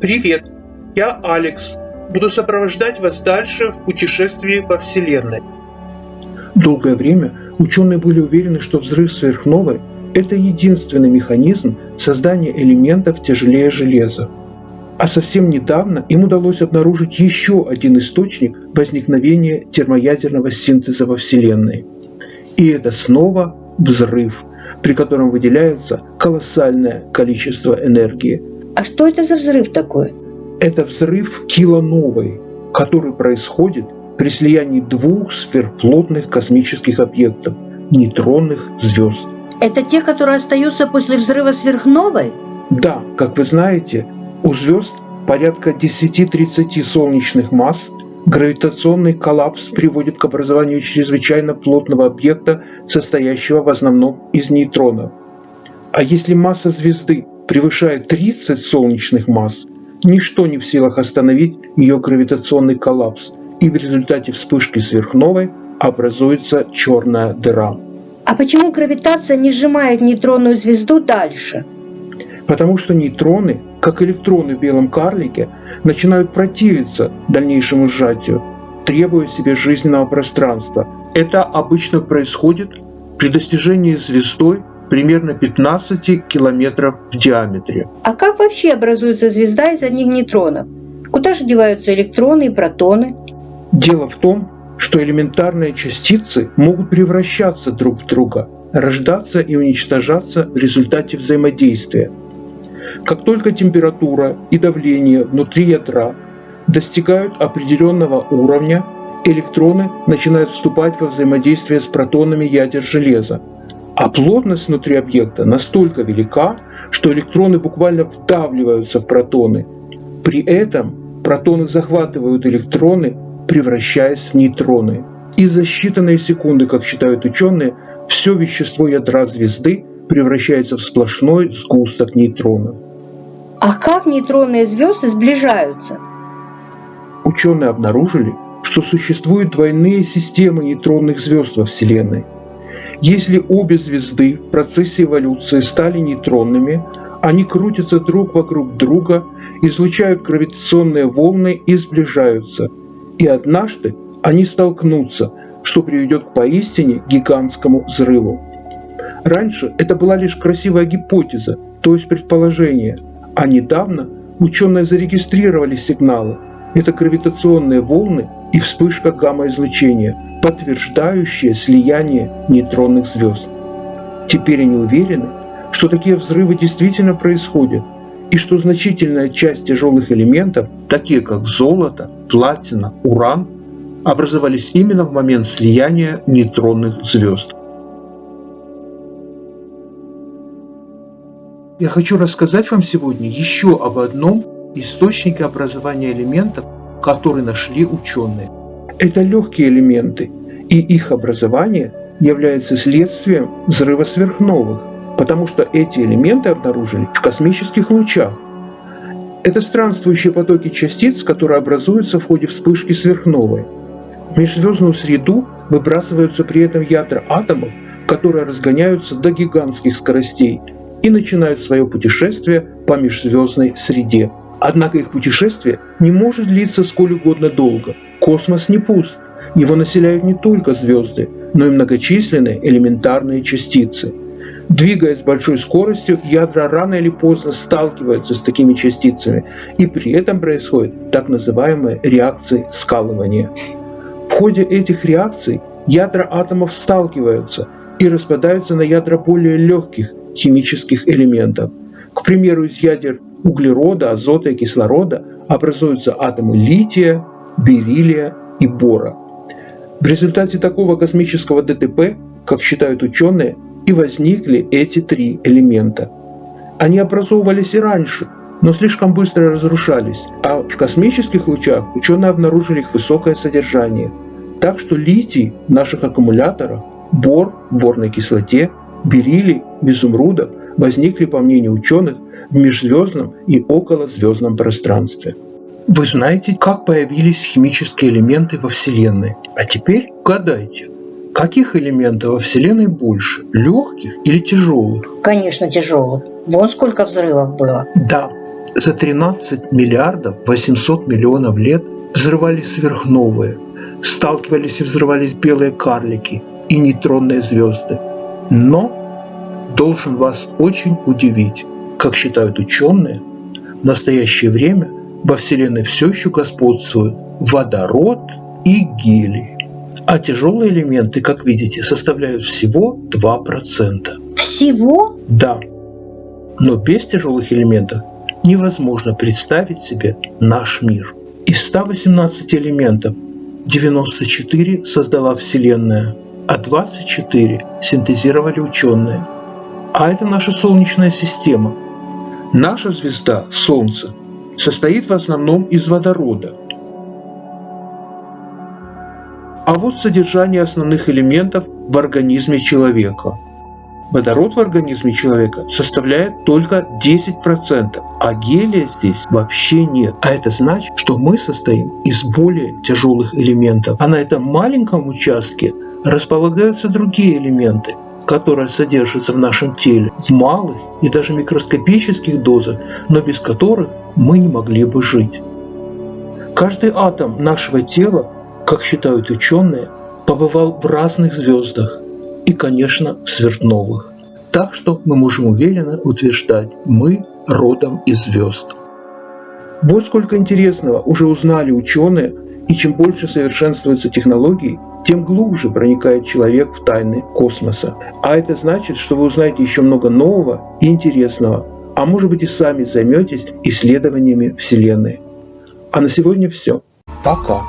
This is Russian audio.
Привет, я Алекс. Буду сопровождать вас дальше в путешествии по Вселенной. Долгое время ученые были уверены, что взрыв сверхновой – это единственный механизм создания элементов тяжелее железа. А совсем недавно им удалось обнаружить еще один источник возникновения термоядерного синтеза во Вселенной. И это снова взрыв, при котором выделяется колоссальное количество энергии. А что это за взрыв такой? Это взрыв килоновой, который происходит при слиянии двух сверхплотных космических объектов – нейтронных звезд. Это те, которые остаются после взрыва сверхновой? Да, как вы знаете, у звезд порядка 10-30 солнечных масс гравитационный коллапс приводит к образованию чрезвычайно плотного объекта, состоящего в основном из нейтронов. А если масса звезды превышает 30 солнечных масс, ничто не в силах остановить ее гравитационный коллапс, и в результате вспышки сверхновой образуется черная дыра. А почему гравитация не сжимает нейтронную звезду дальше? Потому что нейтроны, как электроны в белом карлике, начинают противиться дальнейшему сжатию, требуя себе жизненного пространства. Это обычно происходит при достижении звездой примерно 15 километров в диаметре. А как вообще образуется звезда из одних нейтронов? Куда же деваются электроны и протоны? Дело в том, что элементарные частицы могут превращаться друг в друга, рождаться и уничтожаться в результате взаимодействия – как только температура и давление внутри ядра достигают определенного уровня, электроны начинают вступать во взаимодействие с протонами ядер железа. А плотность внутри объекта настолько велика, что электроны буквально вдавливаются в протоны. При этом протоны захватывают электроны, превращаясь в нейтроны. И за считанные секунды, как считают ученые, все вещество ядра звезды превращается в сплошной сгусток нейтронов. А как нейтронные звезды сближаются? Ученые обнаружили, что существуют двойные системы нейтронных звезд во Вселенной. Если обе звезды в процессе эволюции стали нейтронными, они крутятся друг вокруг друга, излучают гравитационные волны и сближаются. И однажды они столкнутся, что приведет к поистине гигантскому взрыву. Раньше это была лишь красивая гипотеза, то есть предположение, а недавно ученые зарегистрировали сигналы. Это гравитационные волны и вспышка гамма-излучения, подтверждающие слияние нейтронных звезд. Теперь они уверены, что такие взрывы действительно происходят, и что значительная часть тяжелых элементов, такие как золото, платина, уран, образовались именно в момент слияния нейтронных звезд. Я хочу рассказать вам сегодня еще об одном источнике образования элементов, который нашли ученые. Это легкие элементы, и их образование является следствием взрыва сверхновых, потому что эти элементы обнаружили в космических лучах. Это странствующие потоки частиц, которые образуются в ходе вспышки сверхновой. В межзвездную среду выбрасываются при этом ядра атомов, которые разгоняются до гигантских скоростей – и начинают свое путешествие по межзвездной среде. Однако их путешествие не может длиться сколь угодно долго. Космос не пуст. Его населяют не только звезды, но и многочисленные элементарные частицы. Двигаясь с большой скоростью, ядра рано или поздно сталкиваются с такими частицами, и при этом происходят так называемые реакции скалывания. В ходе этих реакций ядра атомов сталкиваются и распадаются на ядра более легких, химических элементов. К примеру, из ядер углерода, азота и кислорода образуются атомы лития, бериллия и бора. В результате такого космического ДТП, как считают ученые, и возникли эти три элемента. Они образовывались и раньше, но слишком быстро разрушались, а в космических лучах ученые обнаружили их высокое содержание. Так что литий в наших аккумуляторах, бор в борной кислоте бериллий в изумрудах возникли, по мнению ученых, в межзвездном и околозвездном пространстве. Вы знаете, как появились химические элементы во Вселенной. А теперь угадайте, каких элементов во Вселенной больше, легких или тяжелых? Конечно, тяжелых. Вон сколько взрывов было. Да, за 13 миллиардов 800 миллионов лет взрывались сверхновые, сталкивались и взрывались белые карлики и нейтронные звезды. Но должен вас очень удивить, как считают ученые, в настоящее время во Вселенной все еще господствуют водород и гелий. А тяжелые элементы, как видите, составляют всего 2%. Всего? Да. Но без тяжелых элементов невозможно представить себе наш мир. Из 118 элементов 94 создала Вселенная, а 24 синтезировали ученые. А это наша Солнечная система. Наша звезда, Солнце, состоит в основном из водорода. А вот содержание основных элементов в организме человека – Водород в организме человека составляет только 10%, а гелия здесь вообще нет. А это значит, что мы состоим из более тяжелых элементов. А на этом маленьком участке располагаются другие элементы, которые содержатся в нашем теле в малых и даже микроскопических дозах, но без которых мы не могли бы жить. Каждый атом нашего тела, как считают ученые, побывал в разных звездах, и, конечно, сверхновых. Так что мы можем уверенно утверждать, мы родом из звезд. Вот сколько интересного уже узнали ученые, и чем больше совершенствуются технологии, тем глубже проникает человек в тайны космоса. А это значит, что вы узнаете еще много нового и интересного, а может быть и сами займетесь исследованиями Вселенной. А на сегодня все. Пока.